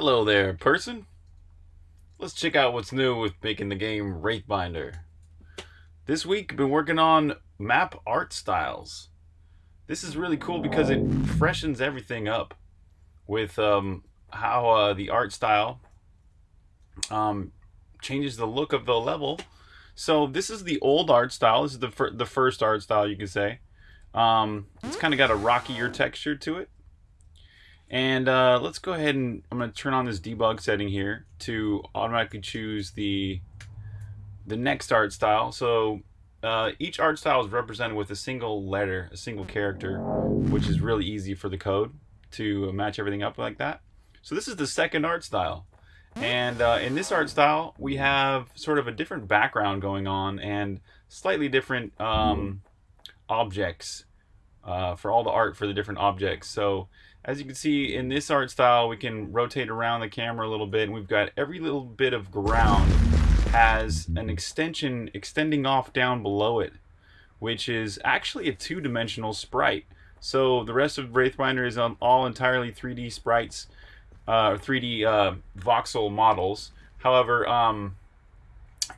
Hello there, person. Let's check out what's new with making the game Wraithbinder. This week, I've been working on map art styles. This is really cool because it freshens everything up with um, how uh, the art style um, changes the look of the level. So this is the old art style. This is the, fir the first art style, you could say. Um, it's kind of got a rockier texture to it. And uh, let's go ahead and I'm going to turn on this debug setting here to automatically choose the the next art style. So uh, each art style is represented with a single letter, a single character, which is really easy for the code to match everything up like that. So this is the second art style. And uh, in this art style, we have sort of a different background going on and slightly different um, objects uh, for all the art for the different objects. So as you can see in this art style, we can rotate around the camera a little bit and we've got every little bit of ground has an extension extending off down below it, which is actually a two-dimensional sprite. So the rest of Wraithbinder is all entirely 3D sprites, uh, 3D uh, voxel models. However, um,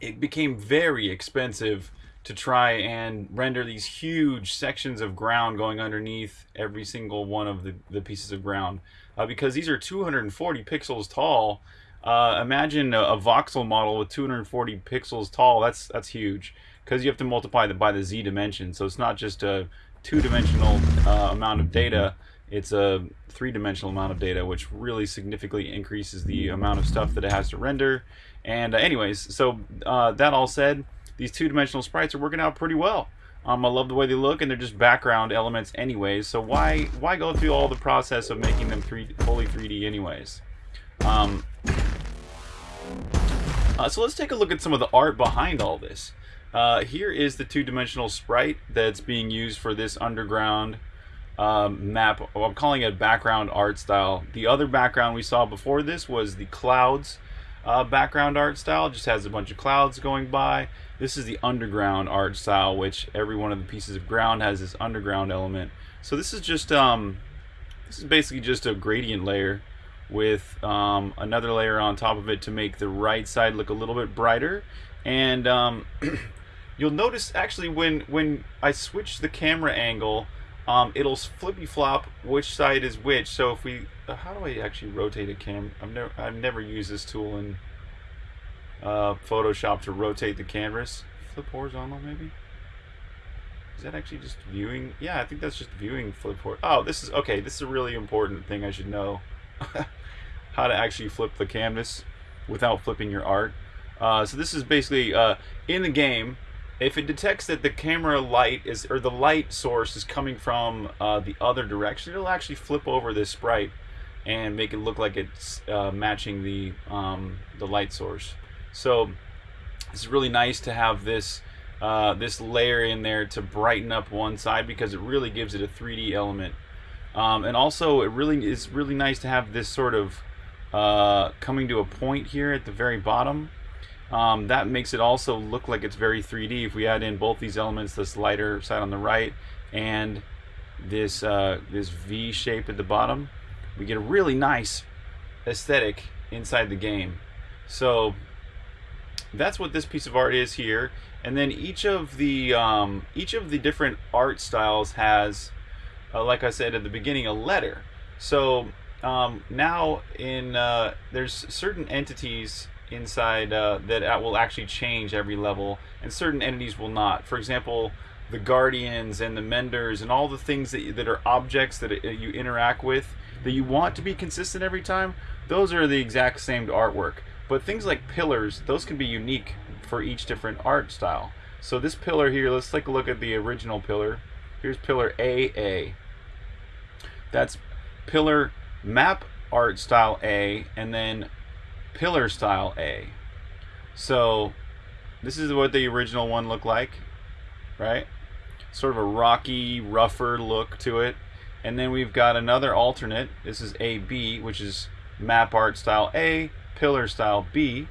it became very expensive to try and render these huge sections of ground going underneath every single one of the, the pieces of ground. Uh, because these are 240 pixels tall. Uh, imagine a, a, voxel model with 240 pixels tall. That's that's huge because you have to multiply that by the z dimension. So it's not just a two-dimensional uh, amount of data. It's a three-dimensional amount of data, which really significantly increases the amount of stuff that it has to render. And anyways, so uh, that all said, these two-dimensional sprites are working out pretty well. Um, I love the way they look, and they're just background elements anyways, so why why go through all the process of making them three, fully 3D anyways? Um, uh, so let's take a look at some of the art behind all this. Uh, here is the two-dimensional sprite that's being used for this underground um, map. I'm calling it background art style. The other background we saw before this was the clouds uh, background art style. Just has a bunch of clouds going by. This is the underground art style, which every one of the pieces of ground has this underground element. So this is just um, this is basically just a gradient layer with um, another layer on top of it to make the right side look a little bit brighter. And um, you'll notice actually when when I switch the camera angle, um, it'll flippy flop which side is which. So if we, uh, how do I actually rotate a cam? I've never, I've never used this tool in uh, Photoshop to rotate the canvas. Flip horizontal maybe? Is that actually just viewing? Yeah, I think that's just viewing flip horizontal. Oh, this is, okay, this is a really important thing I should know. how to actually flip the canvas without flipping your art. Uh, so this is basically, uh, in the game, if it detects that the camera light is or the light source is coming from uh, the other direction it'll actually flip over this sprite and make it look like it's uh, matching the um, the light source so it's really nice to have this uh, this layer in there to brighten up one side because it really gives it a 3D element. Um, and also it really is really nice to have this sort of uh, coming to a point here at the very bottom. Um, that makes it also look like it's very 3D if we add in both these elements, this lighter side on the right and this, uh, this V shape at the bottom, we get a really nice aesthetic inside the game. So that's what this piece of art is here. And then each of the um, each of the different art styles has, uh, like I said at the beginning, a letter. So um, now in uh, there's certain entities inside uh, that will actually change every level, and certain entities will not. For example, the guardians and the menders and all the things that, that are objects that uh, you interact with that you want to be consistent every time, those are the exact same artwork. But things like pillars, those can be unique for each different art style. So this pillar here, let's take a look at the original pillar. Here's pillar AA. That's pillar map art style A, and then pillar style A. So this is what the original one looked like, right? Sort of a rocky, rougher look to it. And then we've got another alternate. This is AB, which is map art style A, pillar style B.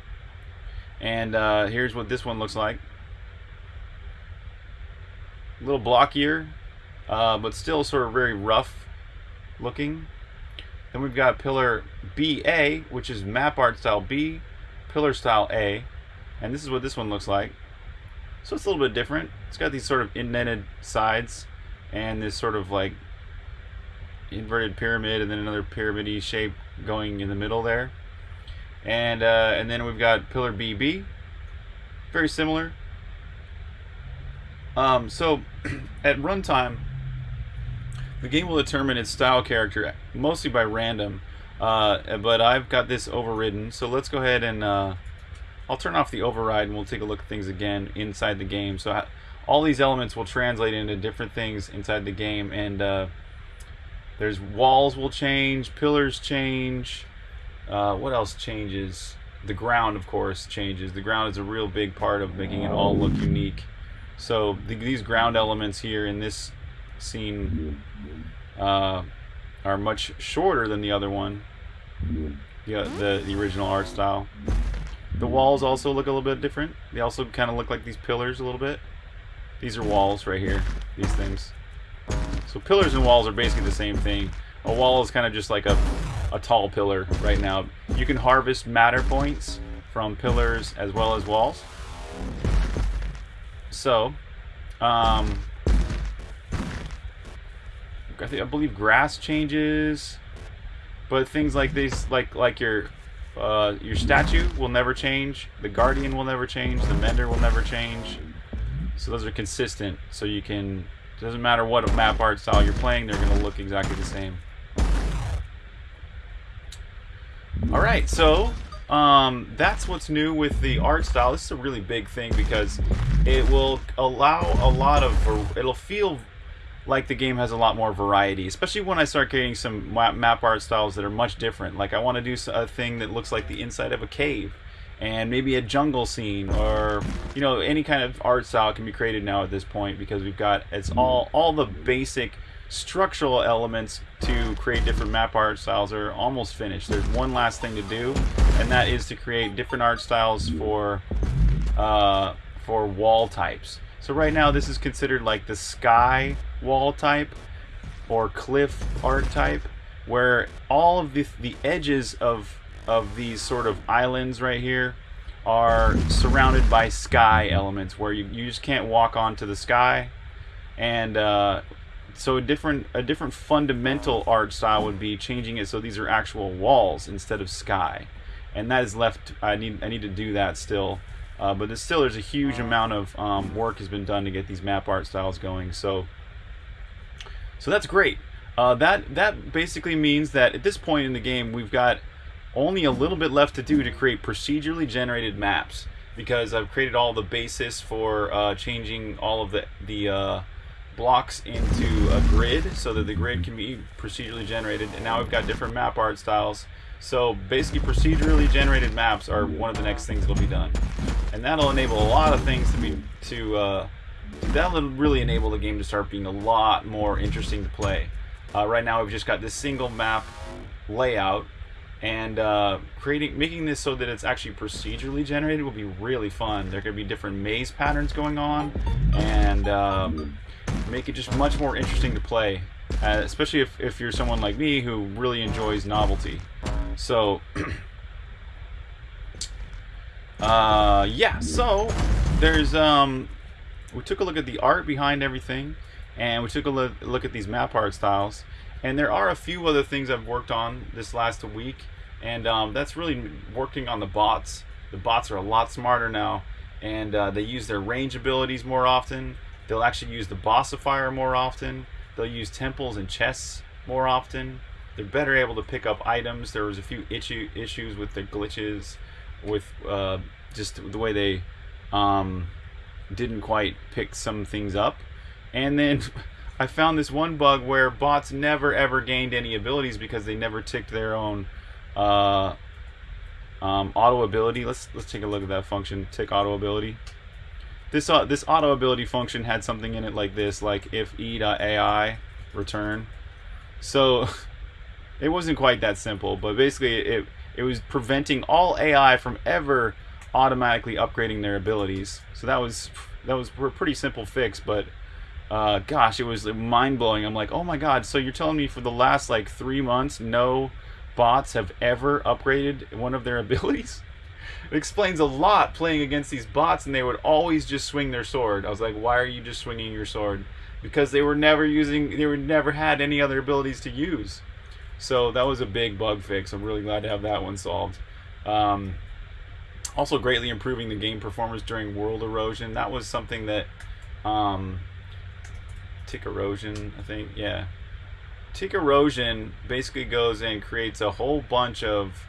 And uh, here's what this one looks like. A little blockier, uh, but still sort of very rough looking. Then we've got pillar BA, which is map art style B, pillar style A, and this is what this one looks like. So it's a little bit different. It's got these sort of indented sides and this sort of like inverted pyramid and then another pyramidy shape going in the middle there. And uh, and then we've got pillar BB, very similar. Um, so at runtime, the game will determine its style character mostly by random. Uh, but I've got this overridden, so let's go ahead and uh, I'll turn off the override and we'll take a look at things again inside the game. So all these elements will translate into different things inside the game, and uh, there's walls will change, pillars change. Uh, what else changes? The ground, of course, changes. The ground is a real big part of making it all look unique. So the, these ground elements here in this scene uh, are much shorter than the other one, the, the, the original art style. The walls also look a little bit different. They also kind of look like these pillars a little bit. These are walls right here, these things. So pillars and walls are basically the same thing. A wall is kind of just like a, a tall pillar right now. You can harvest matter points from pillars as well as walls. So, um, I, think, I believe grass changes, but things like these, like like your uh, your statue will never change, the guardian will never change, the mender will never change. So those are consistent. So you can, doesn't matter what map art style you're playing, they're going to look exactly the same. All right, so um, that's what's new with the art style. This is a really big thing because it will allow a lot of, it'll feel like the game has a lot more variety, especially when I start creating some map art styles that are much different. Like I want to do a thing that looks like the inside of a cave and maybe a jungle scene or you know any kind of art style can be created now at this point because we've got it's all all the basic structural elements to create different map art styles are almost finished. There's one last thing to do, and that is to create different art styles for uh, for wall types. So right now this is considered like the sky wall type or cliff art type, where all of the, the edges of of these sort of islands right here are surrounded by sky elements where you, you just can't walk onto the sky and uh, so a different a different fundamental art style would be changing it so these are actual walls instead of sky. And that is left I need I need to do that still. Uh, but there's still there's a huge amount of um, work has been done to get these map art styles going. So so that's great. Uh, that that basically means that at this point in the game we've got only a little bit left to do to create procedurally generated maps because I've created all the basis for uh, changing all of the the uh, blocks into a grid so that the grid can be procedurally generated and now we've got different map art styles. So basically procedurally generated maps are one of the next things that'll be done. And that'll enable a lot of things to be to uh, that'll really enable the game to start being a lot more interesting to play. Uh, right now we've just got this single map layout and uh, creating making this so that it's actually procedurally generated will be really fun. There could be different maze patterns going on and um, make it just much more interesting to play uh, especially if, if you're someone like me who really enjoys novelty so uh, yeah so there's um we took a look at the art behind everything and we took a look, look at these map art styles and there are a few other things I've worked on this last week, and um, that's really working on the bots. The bots are a lot smarter now, and uh, they use their range abilities more often. They'll actually use the bossifier more often. They'll use temples and chests more often. They're better able to pick up items. There was a few issue, issues with the glitches, with uh, just the way they um, didn't quite pick some things up. And then I found this one bug where bots never ever gained any abilities because they never ticked their own uh, um, auto ability. Let's let's take a look at that function. Tick auto ability. This uh, this auto ability function had something in it like this, like if e.ai return. So it wasn't quite that simple, but basically it it was preventing all AI from ever automatically upgrading their abilities. So that was that was a pretty simple fix, but uh, gosh, it was mind blowing. I'm like, oh my god, so you're telling me for the last like three months, no bots have ever upgraded one of their abilities. It explains a lot playing against these bots, and they would always just swing their sword. I was like, why are you just swinging your sword? Because they were never using, they were never had any other abilities to use. So that was a big bug fix. I'm really glad to have that one solved. Um, also, greatly improving the game performance during world erosion. That was something that um, tick erosion, I think, yeah. Tick erosion basically goes and creates a whole bunch of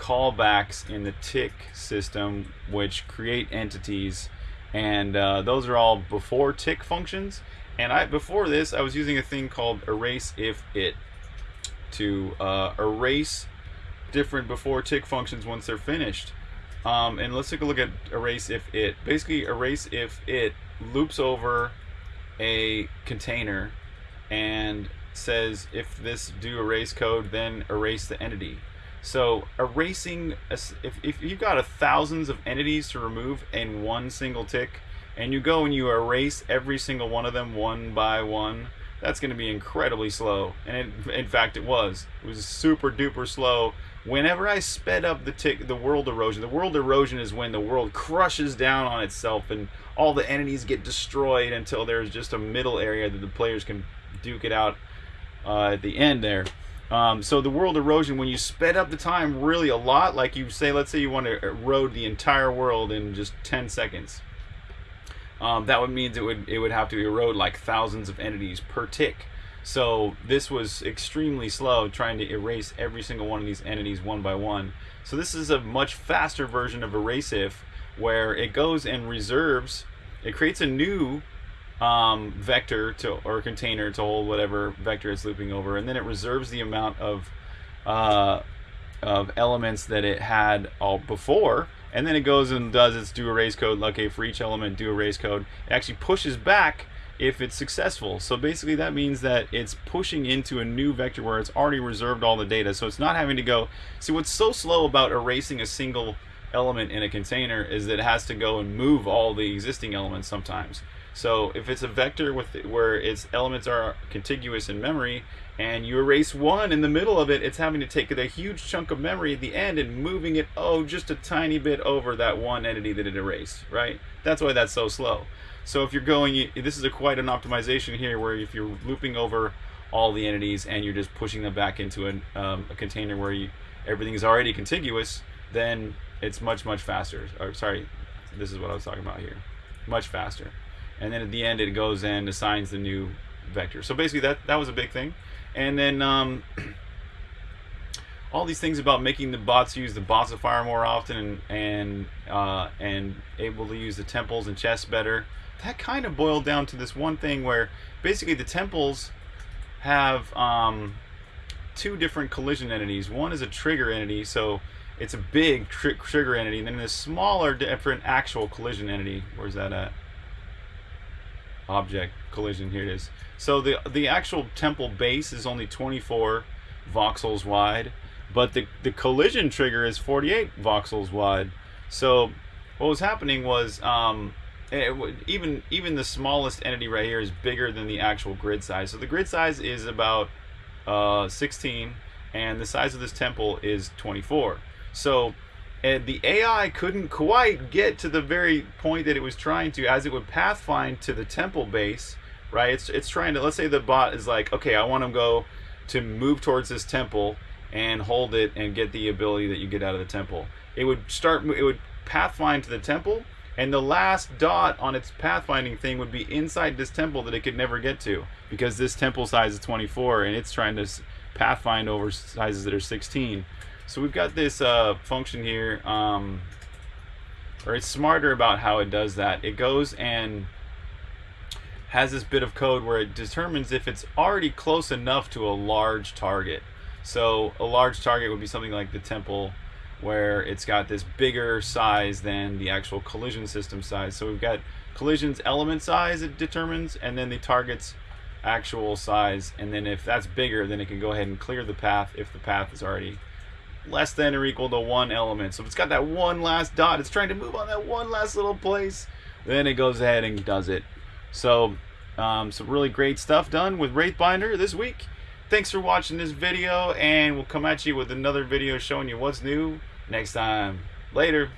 callbacks in the tick system which create entities and uh, those are all before tick functions. And I before this I was using a thing called erase if it to uh, erase different before tick functions once they're finished. Um, and let's take a look at erase if it. Basically erase if it loops over a container and says if this do erase code then erase the entity so erasing, if, if you've got a thousands of entities to remove in one single tick, and you go and you erase every single one of them one by one, that's going to be incredibly slow. And it, in fact, it was. It was super duper slow. Whenever I sped up the tick, the world erosion. The world erosion is when the world crushes down on itself and all the entities get destroyed until there's just a middle area that the players can duke it out uh, at the end there. Um, so the world erosion, when you sped up the time really a lot, like you say, let's say you want to erode the entire world in just 10 seconds, um, that would mean it would it would have to erode like thousands of entities per tick. So this was extremely slow, trying to erase every single one of these entities one by one. So this is a much faster version of erase if, where it goes and reserves, it creates a new um, vector to or container to hold whatever vector it's looping over, and then it reserves the amount of uh, of elements that it had all before, and then it goes and does its do erase code. Okay, for each element, do erase code. It actually pushes back if it's successful. So basically, that means that it's pushing into a new vector where it's already reserved all the data. So it's not having to go. See, what's so slow about erasing a single element in a container is that it has to go and move all the existing elements sometimes. So if it's a vector with where its elements are contiguous in memory, and you erase one in the middle of it, it's having to take a huge chunk of memory at the end and moving it, oh, just a tiny bit over that one entity that it erased, right? That's why that's so slow. So if you're going, this is a quite an optimization here where if you're looping over all the entities and you're just pushing them back into an, um, a container where you, everything is already contiguous, then it's much, much faster. Or sorry, this is what I was talking about here. Much faster and then at the end it goes and assigns the new vector. So basically that that was a big thing, and then um, all these things about making the bots use the bossifier more often and and uh, and able to use the temples and chests better. That kind of boiled down to this one thing where basically the temples have um, two different collision entities. One is a trigger entity, so it's a big tr trigger entity, and then a smaller different actual collision entity. Where's that at? Object collision. Here it is. So the the actual temple base is only 24 voxels wide, but the the collision trigger is 48 voxels wide. So what was happening was um, it, even even the smallest entity right here is bigger than the actual grid size. So the grid size is about uh, 16, and the size of this temple is 24. So and the AI couldn't quite get to the very point that it was trying to as it would pathfind to the temple base right? It's, it's trying to let's say the bot is like okay I want to go to move towards this temple and hold it and get the ability that you get out of the temple. It would start it would pathfind to the temple and the last dot on its pathfinding thing would be inside this temple that it could never get to because this temple size is 24 and it's trying to pathfind over sizes that are 16 so we've got this uh, function here, um, or it's smarter about how it does that. It goes and has this bit of code where it determines if it's already close enough to a large target. So a large target would be something like the temple where it's got this bigger size than the actual collision system size. So we've got collision's element size it determines and then the target's actual size and then if that's bigger then it can go ahead and clear the path if the path is already less than or equal to one element. So if it's got that one last dot, it's trying to move on that one last little place, then it goes ahead and does it. So um, some really great stuff done with Wraithbinder this week. thanks for watching this video, and we'll come at you with another video showing you what's new next time. Later.